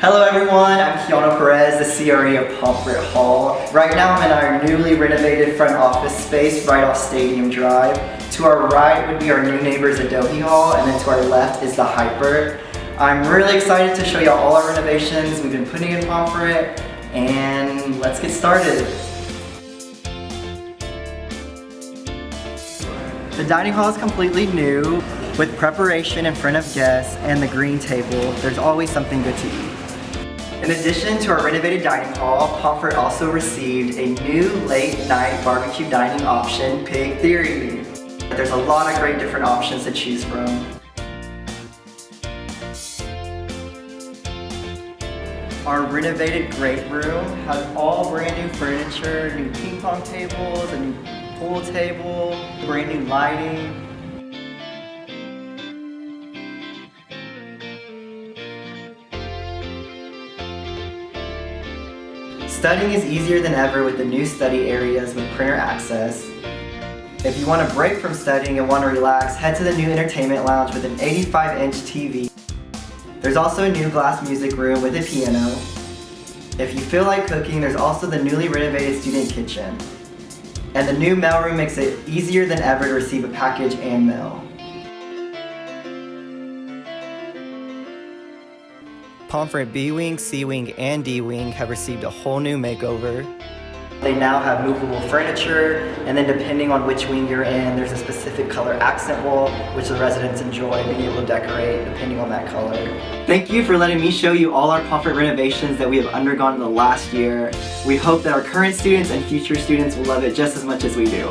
Hello everyone, I'm Keanu Perez, the CRE of Pomfret Hall. Right now I'm in our newly renovated front office space right off Stadium Drive. To our right would be our new neighbors Adohi Hall, and then to our left is the Hyper. I'm really excited to show you all our renovations we've been putting in Pomfret, and let's get started. The dining hall is completely new with preparation in front of guests and the green table. There's always something good to eat. In addition to our renovated dining hall, Pomfret also received a new late night barbecue dining option, Pig Theory. There's a lot of great different options to choose from. Our renovated great room has all brand new furniture, new ping pong tables, a new pool table, brand new lighting, Studying is easier than ever with the new study areas with printer access. If you want a break from studying and want to relax, head to the new entertainment lounge with an 85-inch TV. There's also a new glass music room with a piano. If you feel like cooking, there's also the newly renovated student kitchen. And the new mailroom makes it easier than ever to receive a package and mail. Pomfret B-Wing, C-Wing, and D-Wing have received a whole new makeover. They now have movable furniture, and then depending on which wing you're in, there's a specific color accent wall, which the residents enjoy being able to decorate depending on that color. Thank you for letting me show you all our Pomfret renovations that we have undergone in the last year. We hope that our current students and future students will love it just as much as we do.